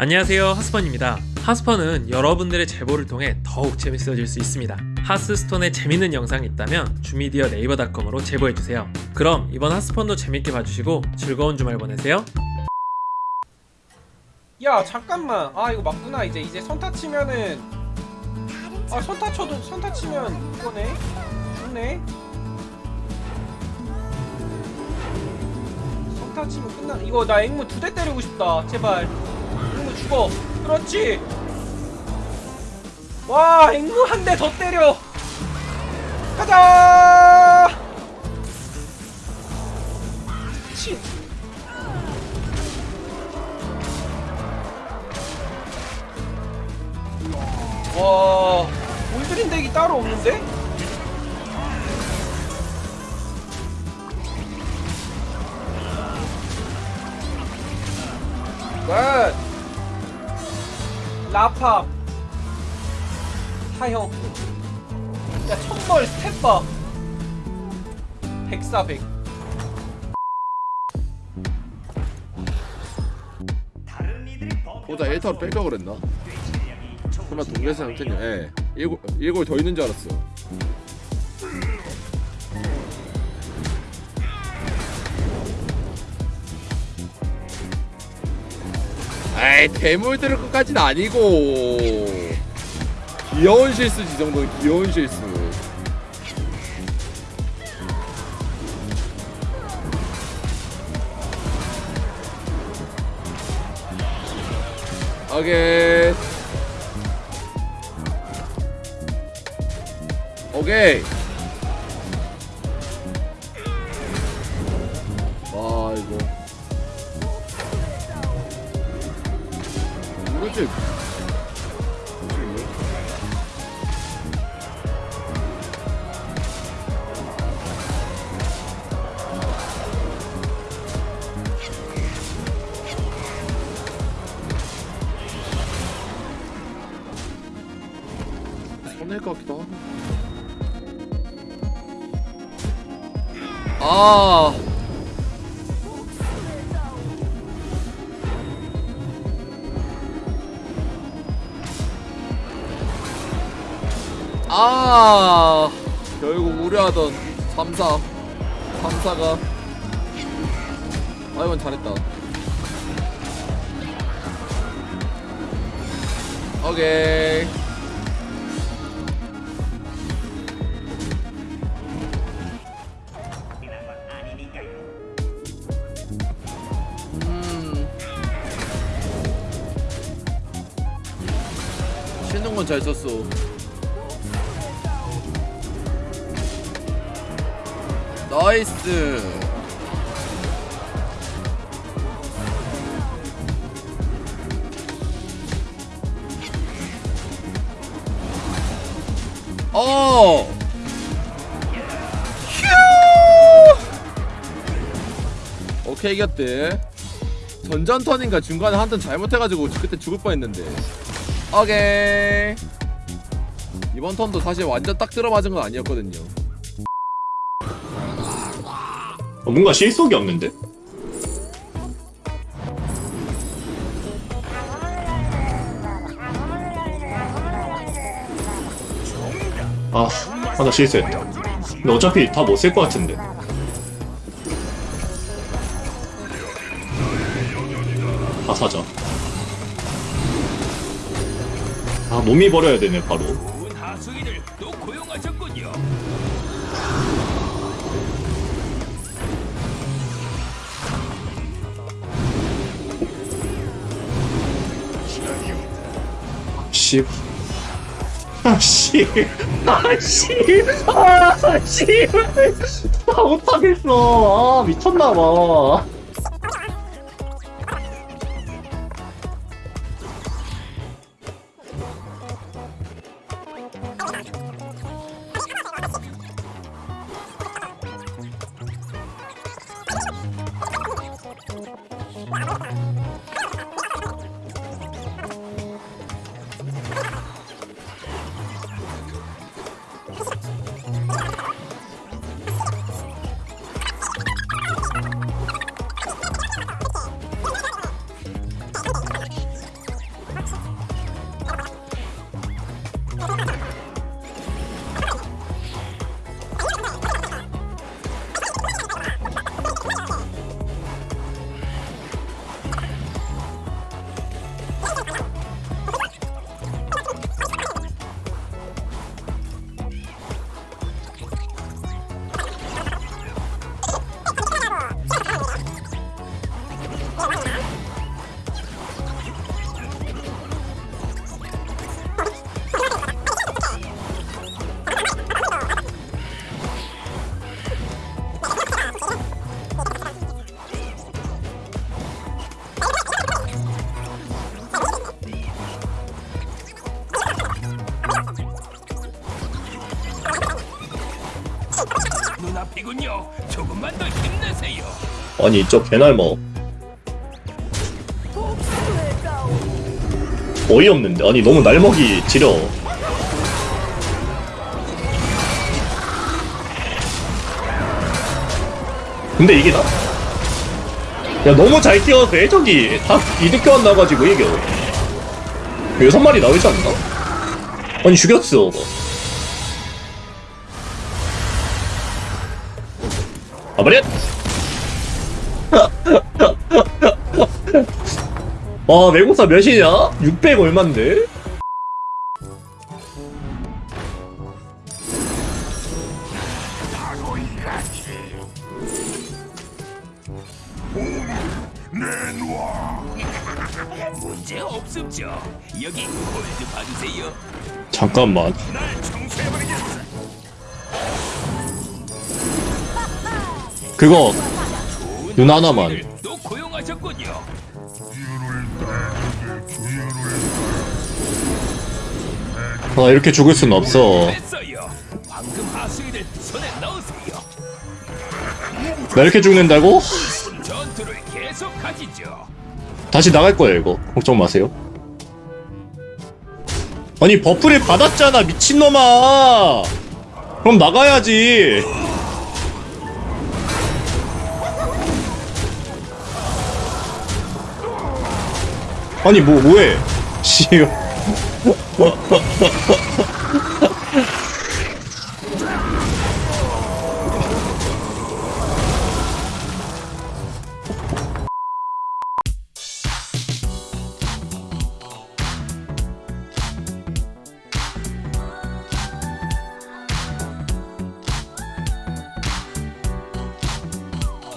안녕하세요 하스펀입니다. 하스펀은 여러분들의 제보를 통해 더욱 재밌어질 수 있습니다. 하스스톤에 재밌는 영상이 있다면 주미디어 네이버닷컴으로 제보해주세요. 그럼 이번 하스펀도 재밌게 봐주시고 즐거운 주말 보내세요. 야 잠깐만. 아 이거 맞구나 이제. 이제 선타 치면은 아 선타 쳐도 선타 치면 이거네? 죽네? 선타 치면 끝나 이거 나 앵무 두 대 때리고 싶다 제발 앵무 죽어. 그렇지? 와 앵무 한 대 더 때려. 가자! 치 와 올드린 덱이 따로 없는데? 굿 라팝 하형 야 천벌 스텝밥 백사백 보다 1타로 뺄까 그랬나? 설마 동네에서 상태냐? 예. 일곱 일곱 더 있는 줄 알았어. 에이 대물 들을 것까지는 아니고 귀여운 실수지 이 정도는 귀여운 실수. 오케이. 오케이. 와 이거. 이거지. 손해일 것 같기도 하고. 아. 아. 결국 우려하던 3사. 3사가. 아, 이건 잘했다. 오케이. 음. 쉬는 건 잘 썼어. 나이스. 어. 휴. 오케이 이겼대. 전전 턴인가 중간에 한 턴 잘못해가지고 그때 죽을 뻔했는데. 오케이. 이번 턴도 사실 완전 딱 들어맞은 건 아니었거든요. 어, 뭔가 실속이 없는데? 아, 아, 나 실수했다. 근데 어차피 다 못 쓸 것 같은데. 다 사자. 아, 몸이 버려야 되네, 바로. 씨. 아, 씨. 아, 씨. 아, 씨. 아, 못하겠어. 아, 미쳤나봐. 아니 저 개날마 어이없는데? 아니 너무 날먹이 지려. 근데 이게 나? 야 너무 잘 뛰어서 애적이 다 이득 교환 나가지고 이겨 여섯 마리 나오지 않나? 아니 죽였어 아버렛 와 외국사 몇이냐? 600 얼만데? 문제 없습죠. 여기 골드 받으세요. 잠깐만. 그거 눈 하나만 또 고용하셨군요. 아 이렇게 죽을 순 없어. 나 이렇게 죽는다고? 다시 나갈 거예요 이거. 걱정 마세요. 아니 buff를 받았잖아 미친놈아. 그럼 나가야지 아니 뭐 뭐해? 씨